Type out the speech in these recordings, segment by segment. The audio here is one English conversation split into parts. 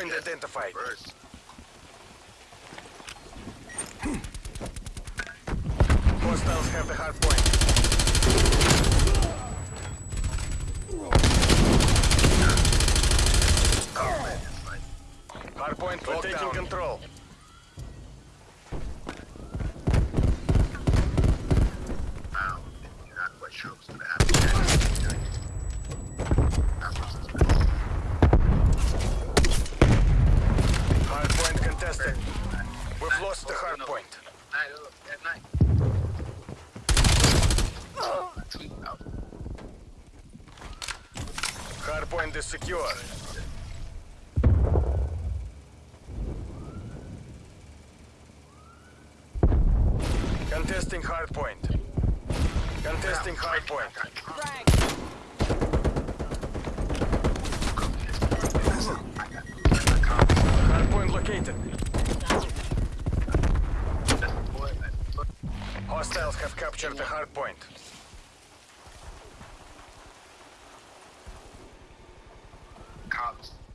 Hardpoint identified. First. Hostiles have the hardpoint. Man, it's like Hardpoint We're taking control. Hardpoint is secure. Contesting hardpoint. Contesting hardpoint. Hardpoint located. Hostiles have captured the hardpoint.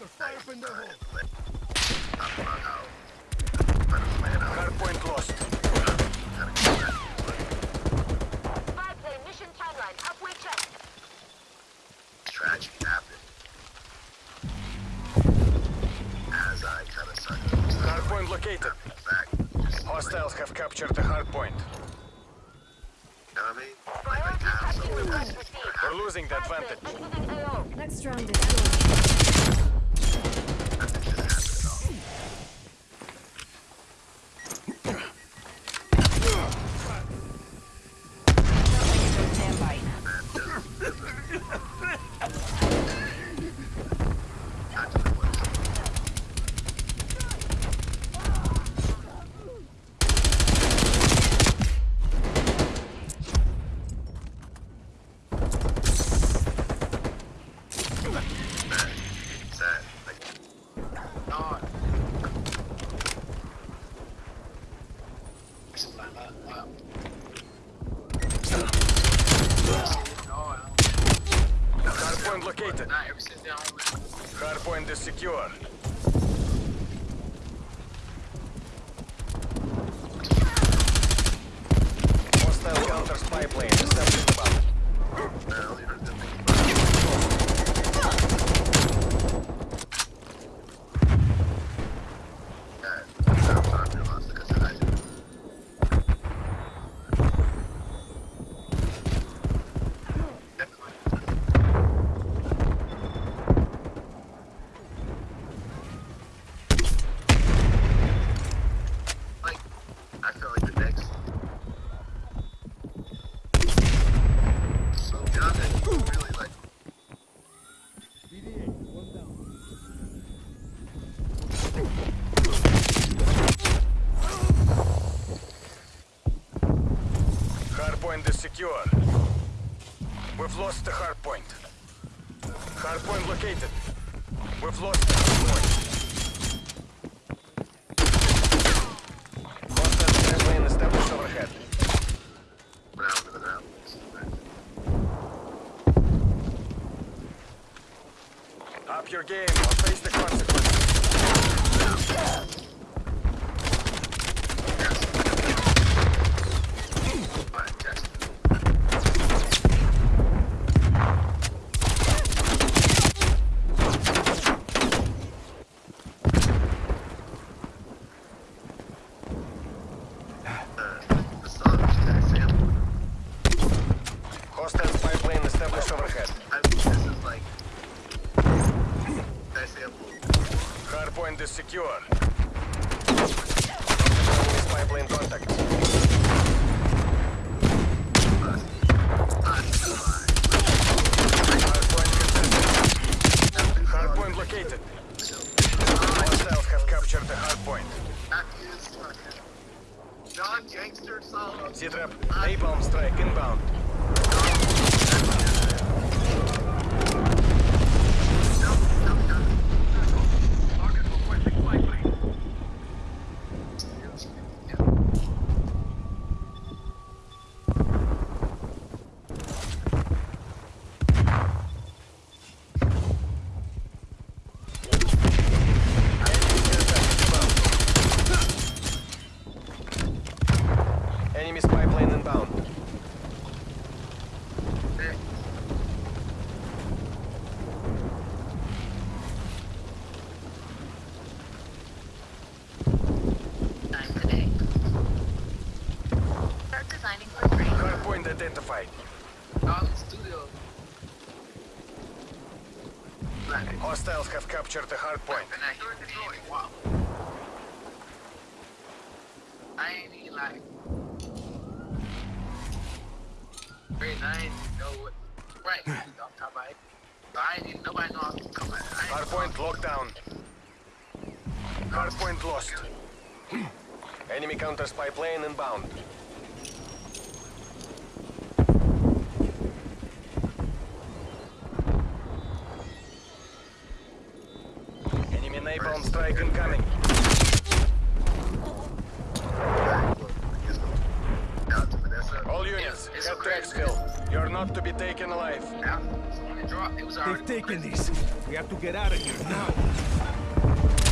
I'm out. Let him plan lost. Gotta get back. Five mission timeline. Halfway check. Tragedy happened. As I kind of started to lose the Hardpoint located. fact, Hostiles have captured the hardpoint. You know what I mean? Like, like Priority now, tracking something request that's received. We're losing the advantage. Next round is yours. Hardpoint located. Is secure. Hostile counter spy plane established above. barely heard them think about it. Yeah, I'm sorry, I lost because I didn't. Like, I feel like the next. So We've lost the hardpoint. Hardpoint located. We've lost the hardpoint. Your game or face the consequences. Hardpoint is secure. Chinese pipeline contact. Hardpoint contested. Hardpoint located. Hostiles have captured the hardpoint. John Gangster Solomon. C-Trap, napalm strike inbound. Hardpoint identified. Studio. Hostiles have captured the hardpoint. And I hear the. Wow. I ain't even like. Very nice. Know what? Right. off top. So I ain't nobody know I coming. I ain't Hardpoint locked down. Hardpoint lost. Hmm. Enemy counter spy plane inbound. Enemy napalm strike incoming. Out. All units, It's head a to exfil. You're not to be taken alive. Out. So when it dropped, it was already They've taken this. We have to get out of here now.